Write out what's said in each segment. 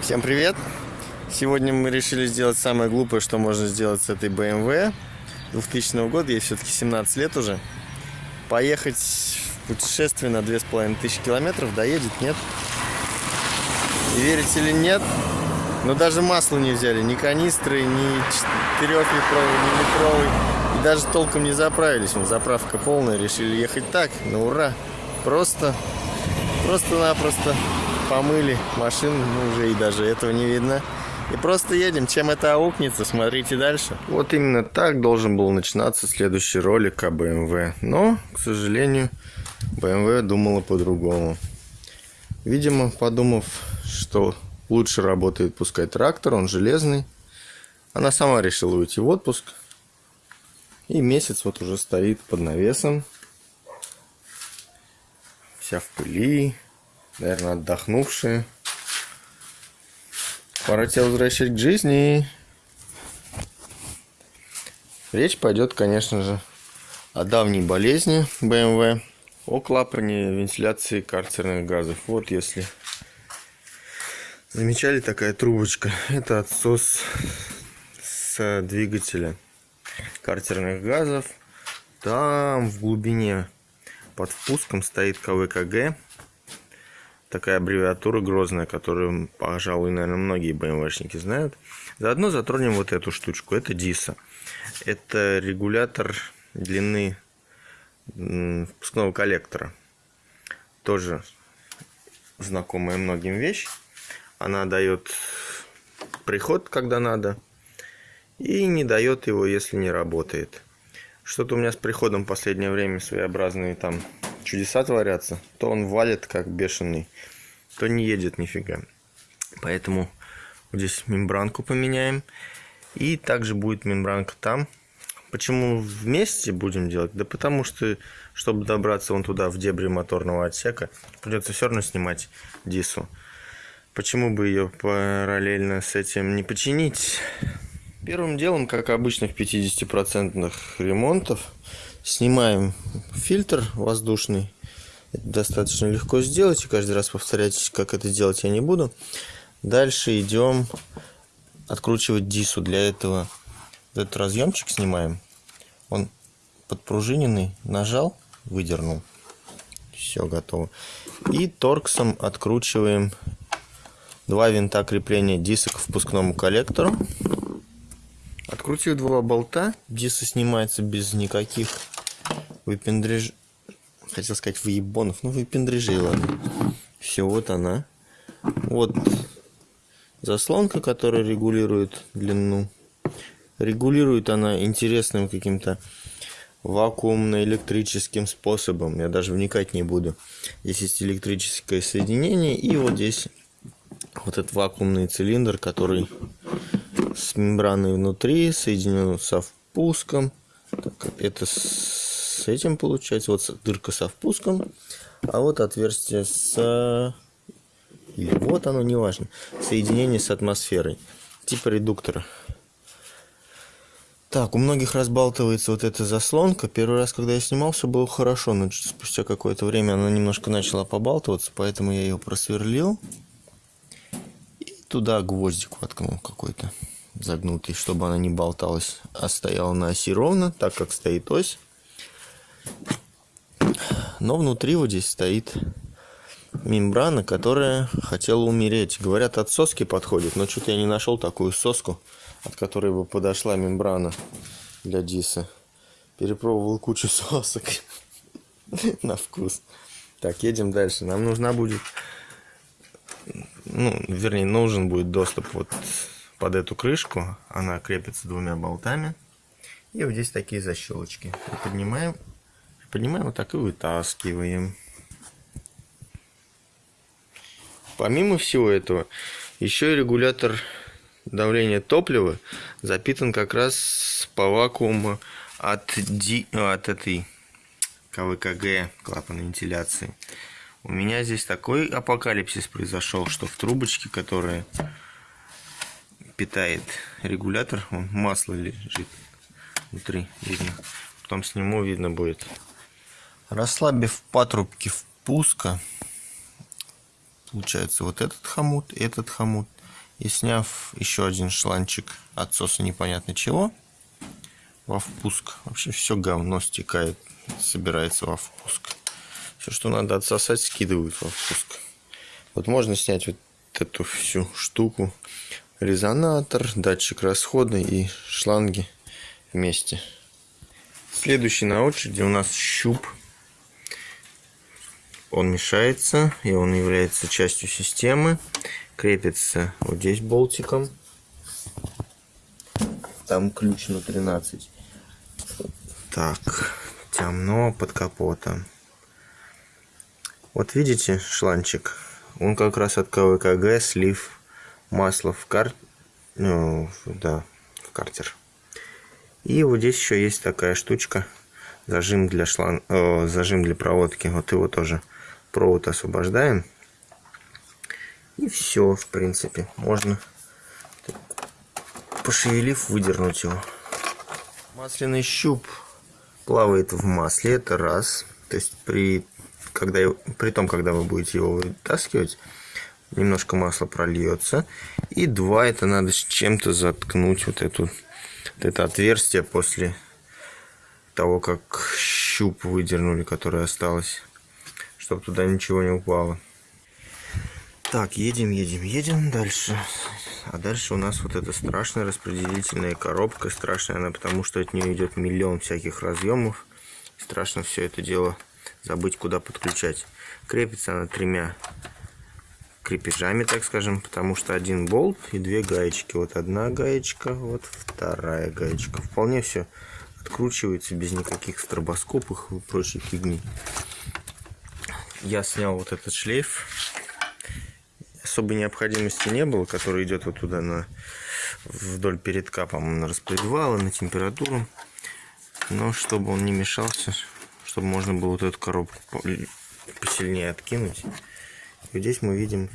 Всем привет! Сегодня мы решили сделать самое глупое, что можно сделать с этой BMW 2000 года, ей все-таки 17 лет уже. Поехать в путешествие на 2500 километров, доедет, нет? Верите или нет, но даже масло не взяли, ни канистры, ни 4-литровый, ни литровый. И даже толком не заправились. Ну, заправка полная, решили ехать так, на ура. Просто, просто-напросто помыли машину, ну уже и даже этого не видно. И просто едем. Чем это аукнется, смотрите дальше. Вот именно так должен был начинаться следующий ролик о BMW. Но, к сожалению, BMW думала по-другому. Видимо, подумав, что лучше работает пускай трактор, он железный, она сама решила уйти в отпуск. И месяц вот уже стоит под навесом. Вся в пыли, наверное, отдохнувшие. Пора тебя возвращать к жизни. Речь пойдет, конечно же, о давней болезни BMW, о клапане вентиляции карцерных газов. Вот если замечали такая трубочка, это отсос с двигателя картерных газов. Там в глубине под впуском стоит КВКГ такая аббревиатура грозная, которую, пожалуй, наверное, многие БМВшники знают. Заодно затронем вот эту штучку. Это DISA. Это регулятор длины впускного коллектора. Тоже знакомая многим вещь. Она дает приход, когда надо, и не дает его, если не работает. Что-то у меня с приходом в последнее время своеобразные там чудеса творятся, то он валит как бешеный, то не едет нифига. Поэтому вот здесь мембранку поменяем. И также будет мембранка там. Почему вместе будем делать? Да потому что, чтобы добраться вон туда, в дебри моторного отсека, придется все равно снимать дису. Почему бы ее параллельно с этим не починить? Первым делом, как обычно в 50% ремонтов, Снимаем фильтр воздушный. Это достаточно легко сделать. И каждый раз повторять, как это делать, я не буду. Дальше идем откручивать дису. Для этого этот разъемчик снимаем. Он подпружиненный. Нажал, выдернул. Все готово. И торксом откручиваем два винта крепления дисок к впускному коллектору. Открутив два болта, диса снимается без никаких выпендреж... Хотел сказать выебонов, ну выпендрежей, ладно. Все, вот она. Вот заслонка, которая регулирует длину. Регулирует она интересным каким-то вакуумно-электрическим способом. Я даже вникать не буду. Здесь есть электрическое соединение. И вот здесь вот этот вакуумный цилиндр, который с мембраной внутри, соединен со впуском. Так, это с этим получается. Вот дырка со впуском, а вот отверстие с... Или вот оно, неважно. Соединение с атмосферой. Типа редуктора. Так, у многих разбалтывается вот эта заслонка. Первый раз, когда я снимал, все было хорошо, но спустя какое-то время она немножко начала побалтываться, поэтому я ее просверлил. И туда гвоздик воткнул какой-то загнутый, чтобы она не болталась, а стояла на оси ровно, так как стоит ось. Но внутри вот здесь стоит мембрана, которая хотела умереть. Говорят, от соски подходит, но что-то я не нашел такую соску, от которой бы подошла мембрана для диса. Перепробовал кучу сосок на вкус. Так, едем дальше. Нам нужна будет, ну, вернее, нужен будет доступ вот под эту крышку. Она крепится двумя болтами. И вот здесь такие защелочки. поднимаем, поднимаем вот так и вытаскиваем. Помимо всего этого, еще и регулятор давления топлива запитан как раз по вакууму от, Ди, от этой КВКГ, клапана вентиляции. У меня здесь такой апокалипсис произошел, что в трубочке, которая питает регулятор. Масло лежит внутри, видно. Потом сниму, видно будет. Расслабив патрубки впуска, получается вот этот хомут, этот хомут. И сняв еще один шланчик отсоса непонятно чего, во впуск. Вообще все говно стекает, собирается во впуск. Все, что надо отсосать, скидывают во впуск. Вот можно снять вот эту всю штуку. Резонатор, датчик расхода и шланги вместе. Следующий на очереди у нас щуп. Он мешается, и он является частью системы. Крепится вот здесь болтиком. Там ключ на 13. Так, темно под капотом. Вот видите шланчик? Он как раз от КВКГ слив масла в кар... Ну, да, в картер. И вот здесь еще есть такая штучка. Зажим для шланг... О, зажим для проводки. Вот его тоже провод освобождаем. И все, в принципе. Можно, пошевелив, выдернуть его. Масляный щуп плавает в масле. Это раз. То есть при когда, при том, когда вы будете его вытаскивать, немножко масла прольется. И два, это надо с чем-то заткнуть вот, эту, вот это отверстие после того, как щуп выдернули, которое осталось, чтобы туда ничего не упало. Так, едем, едем, едем дальше. А дальше у нас вот эта страшная распределительная коробка. Страшная она, потому что от нее идет миллион всяких разъемов. Страшно все это дело забыть куда подключать. Крепится она тремя крепежами, так скажем, потому что один болт и две гаечки. Вот одна гаечка, вот вторая гаечка. Вполне все откручивается без никаких стробоскопов и прочей фигни. Я снял вот этот шлейф. Особой необходимости не было, который идет вот туда на вдоль передка, по-моему, на распредвалы, на температуру. Но чтобы он не мешался, чтобы можно было вот эту коробку посильнее откинуть. И здесь мы видим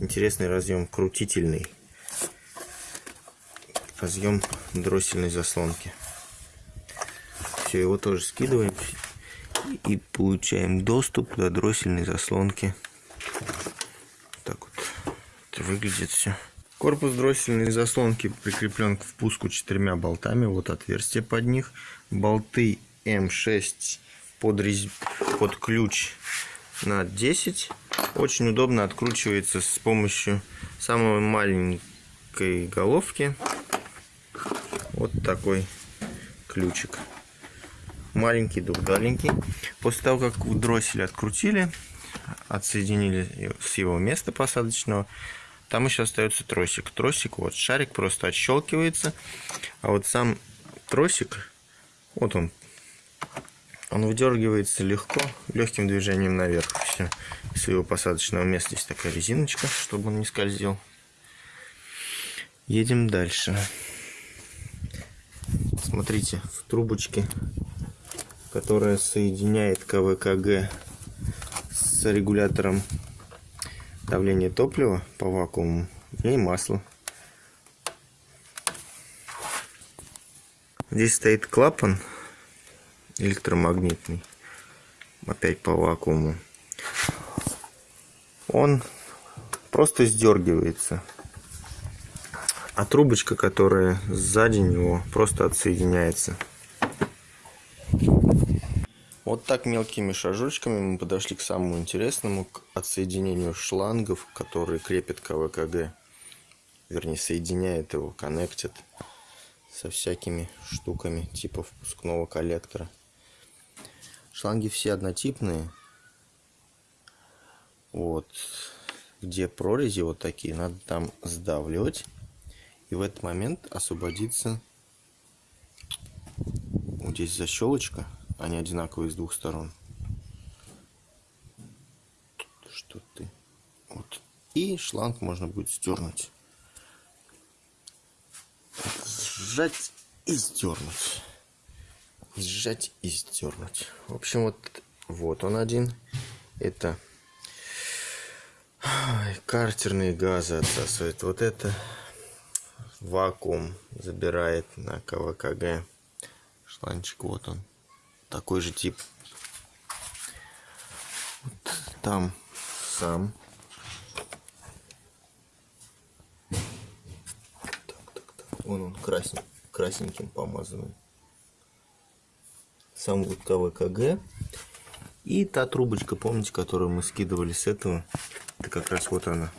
интересный разъем крутительный. Разъем дроссельной заслонки. Все, его тоже скидываем и получаем доступ до дроссельной заслонки. Так вот это выглядит все. Корпус дроссельной заслонки прикреплен к впуску четырьмя болтами. Вот отверстие под них. Болты М6 под, рез... под ключ на 10. Очень удобно откручивается с помощью самой маленькой головки. Вот такой ключик. Маленький, двухдаленький. После того, как дроссель открутили, отсоединили с его места посадочного, там еще остается тросик. Тросик, вот шарик просто отщелкивается, а вот сам тросик, вот он он выдергивается легко, легким движением наверх. Все, своего посадочного места есть такая резиночка, чтобы он не скользил. Едем дальше. Смотрите, в трубочке, которая соединяет КВКГ с регулятором давления топлива по вакууму, ней масло. Здесь стоит клапан электромагнитный. Опять по вакууму. Он просто сдергивается. А трубочка, которая сзади него, просто отсоединяется. Вот так мелкими шажочками мы подошли к самому интересному, к отсоединению шлангов, которые крепят КВКГ. Вернее, соединяет его, коннектит со всякими штуками типа впускного коллектора. Шланги все однотипные. Вот. Где прорези вот такие, надо там сдавливать. И в этот момент освободится вот здесь защелочка. Они одинаковые с двух сторон. Что ты? Вот. И шланг можно будет сдернуть. Сжать и сдернуть сжать и сдернуть. В общем, вот, вот он один. Это картерные газы отсасывает. Вот это вакуум забирает на КВКГ. Шланчик вот он. Такой же тип. Вот там сам. Вон он красен, красненьким помазанный. Сам вот КВКГ. И та трубочка, помните, которую мы скидывали с этого. Это как раз вот она.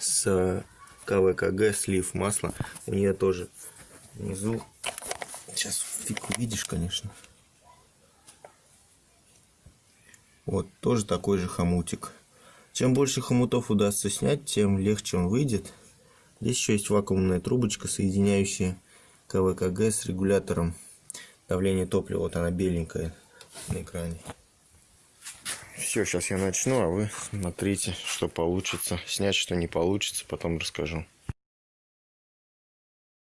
С КВКГ слив масла. У нее тоже внизу. Сейчас фиг увидишь, конечно. Вот, тоже такой же хомутик. Чем больше хомутов удастся снять, тем легче он выйдет. Здесь еще есть вакуумная трубочка, соединяющая КВКГ с регулятором давления топлива. Вот она беленькая на экране. Все, сейчас я начну, а вы смотрите, что получится. Снять, что не получится, потом расскажу.